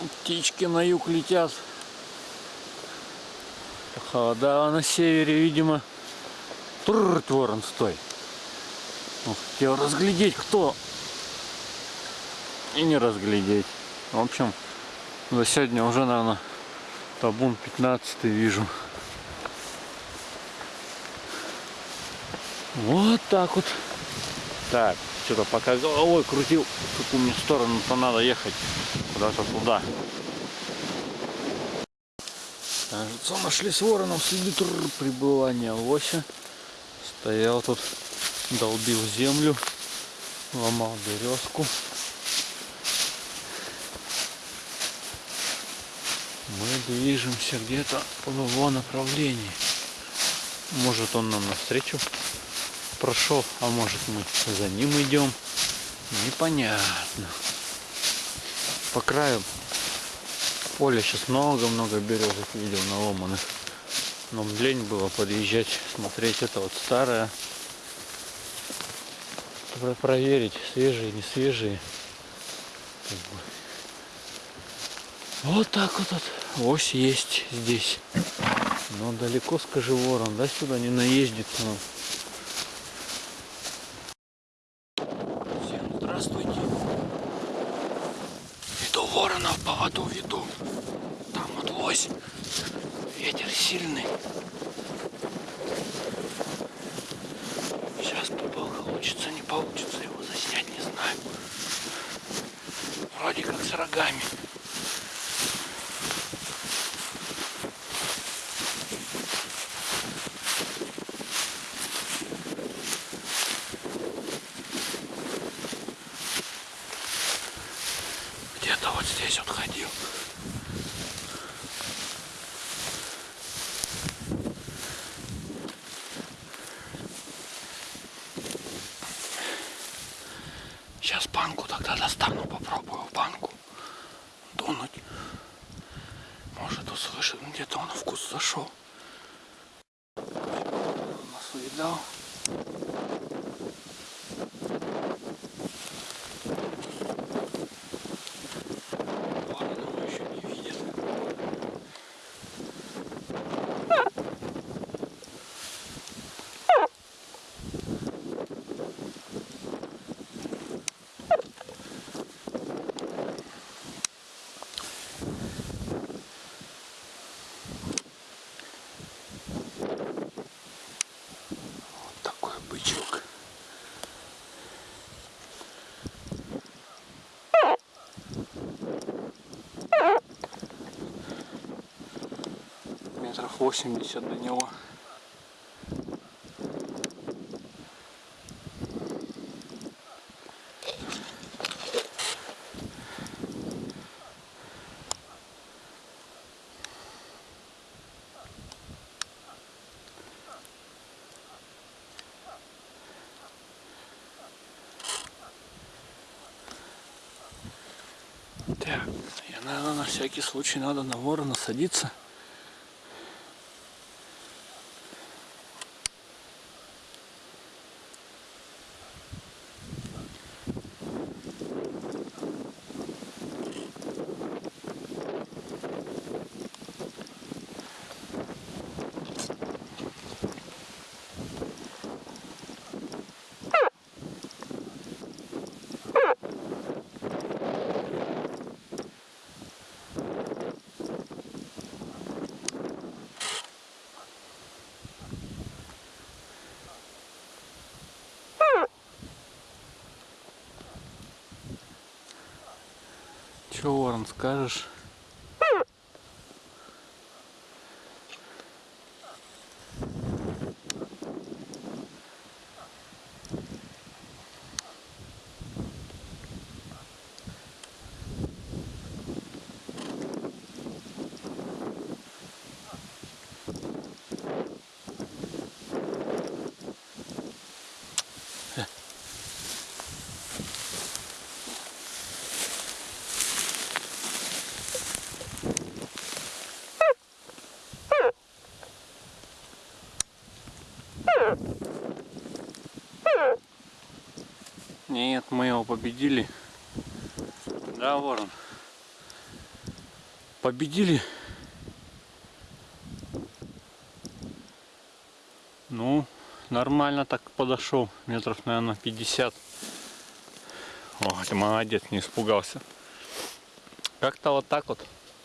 Птички на юг летят. Холода на севере, видимо. Трррр, ворон, стой. Хотел разглядеть, кто. И не разглядеть. В общем, за сегодня уже, наверное, табун 15 вижу. Вот так вот. Так, что-то пока головой крутил, в какую мне сторону-то надо ехать. Куда-то туда. Кажется, нашли с вороном следы пребывания лося. Стоял тут, долбил землю, ломал березку. Мы движемся где-то в его направлении. Может он нам навстречу прошел, а может мы за ним идем. Непонятно. По краю поля сейчас много-много березок видел наломанных. Но лень было подъезжать, смотреть это вот старое. Проверить, свежие, не свежие. Вот так вот, вот ось есть здесь. Но далеко, скажи, ворон, да, сюда не наездит. Но... ворона в поводу веду. Там вот лось. Ветер сильный. Сейчас получится, не получится его заснять, не знаю. Здесь вот ходил. Сейчас банку тогда достану, попробую банку дунуть. Может услышит, где-то он вкус зашел. Нас увидал. метров 80 до него. Так, я, наверное, на всякий случай надо на ворона садиться. Че, Ворон, скажешь? Нет, мы его победили. Да, ворон. победили. Ну, нормально так подошел. Метров, наверное, 50. О, ты молодец, не испугался. Как-то вот так вот.